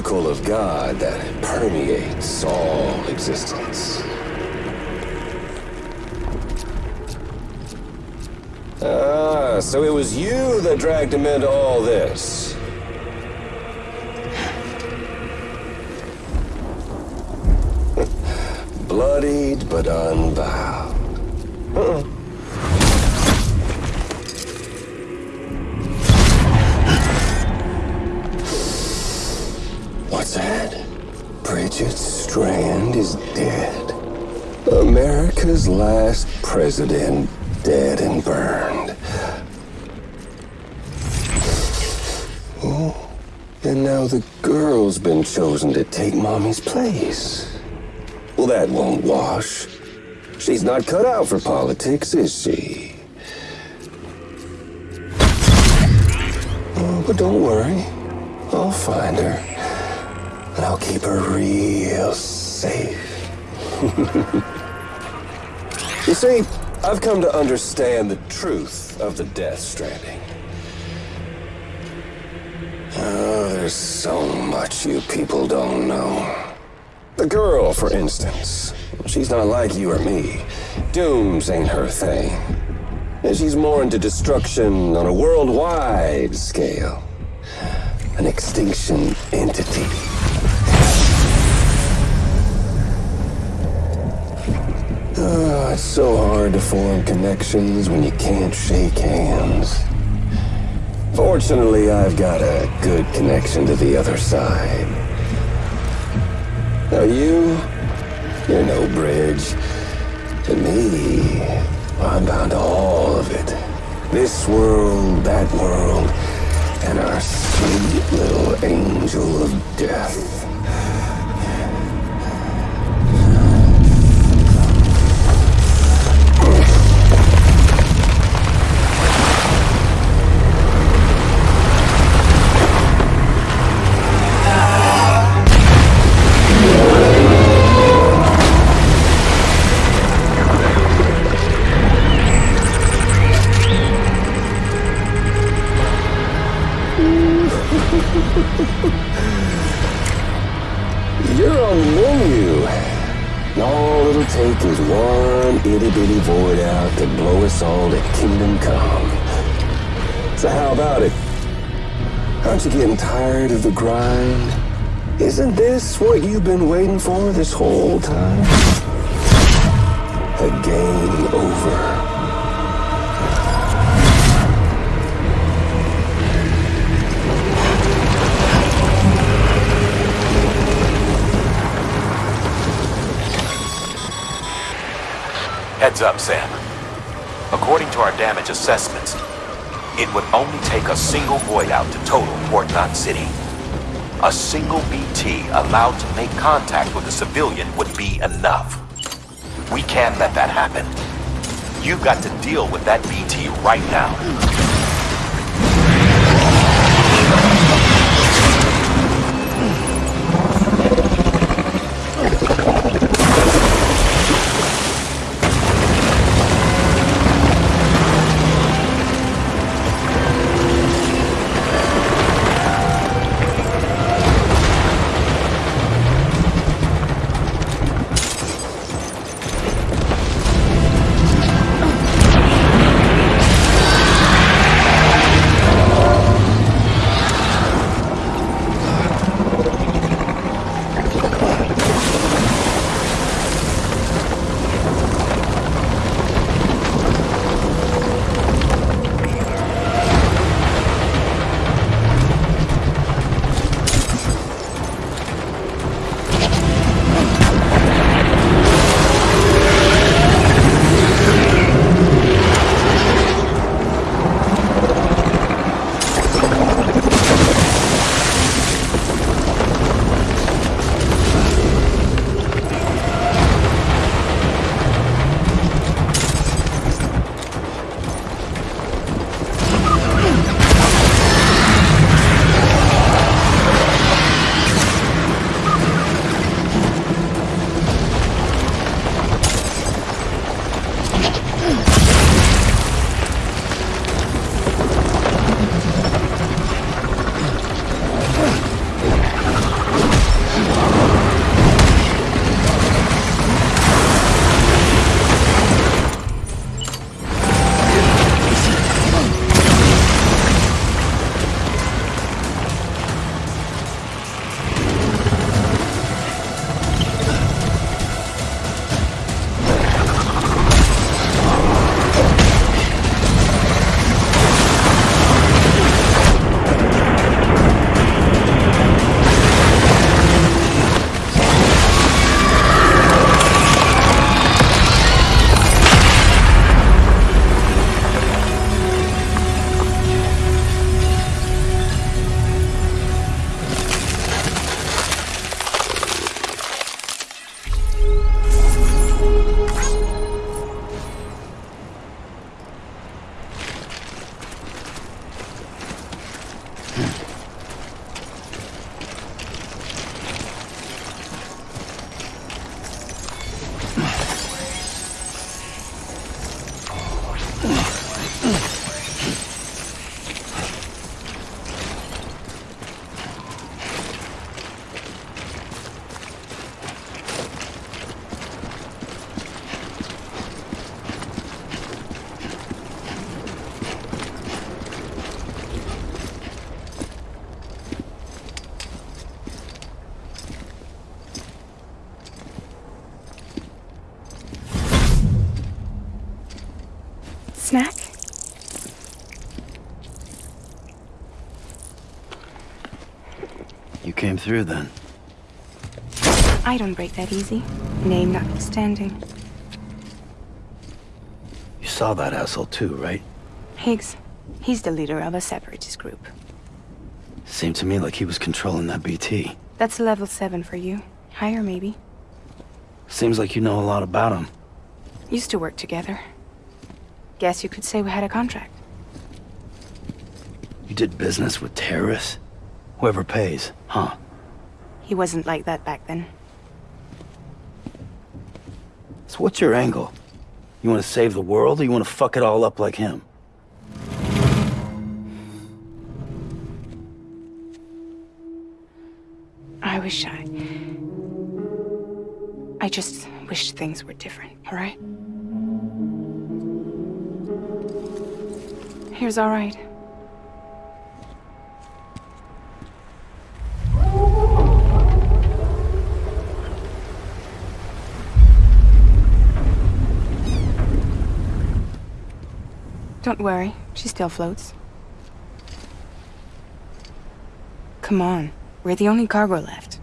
Particle of God that permeates all existence. Ah, so it was you that dragged him into all this. Bloodied but unbowed. Bridget Strand is dead. America's last president dead and burned. Oh, and now the girl's been chosen to take mommy's place. Well, that won't wash. She's not cut out for politics, is she? Oh, but don't worry. I'll find her. And I'll keep her real safe. you see, I've come to understand the truth of the Death Stranding. Oh, there's so much you people don't know. The girl, for instance. She's not like you or me. Dooms ain't her thing. And she's more into destruction on a worldwide scale. An extinction entity. It's so hard to form connections when you can't shake hands. Fortunately, I've got a good connection to the other side. Now you, you're no bridge. To me, I'm bound to all of it. This world, that world, and our sweet little angel of death. You're the menu. And all it'll take is one itty bitty void out to blow us all to kingdom come. So how about it? Aren't you getting tired of the grind? Isn't this what you've been waiting for this whole time? A game over. Heads up, Sam. According to our damage assessments, it would only take a single void out to total Port Knot City. A single BT allowed to make contact with a civilian would be enough. We can't let that happen. You've got to deal with that BT right now. Snack? You came through then. I don't break that easy. Name notwithstanding. You saw that asshole too, right? Higgs. He's the leader of a separatist group. Seemed to me like he was controlling that BT. That's level 7 for you. Higher, maybe. Seems like you know a lot about him. Used to work together. Guess you could say we had a contract. You did business with terrorists? Whoever pays, huh? He wasn't like that back then. So what's your angle? You want to save the world, or you want to fuck it all up like him? I wish I... I just wish things were different, alright? Here's alright. Don't worry, she still floats. Come on, we're the only cargo left.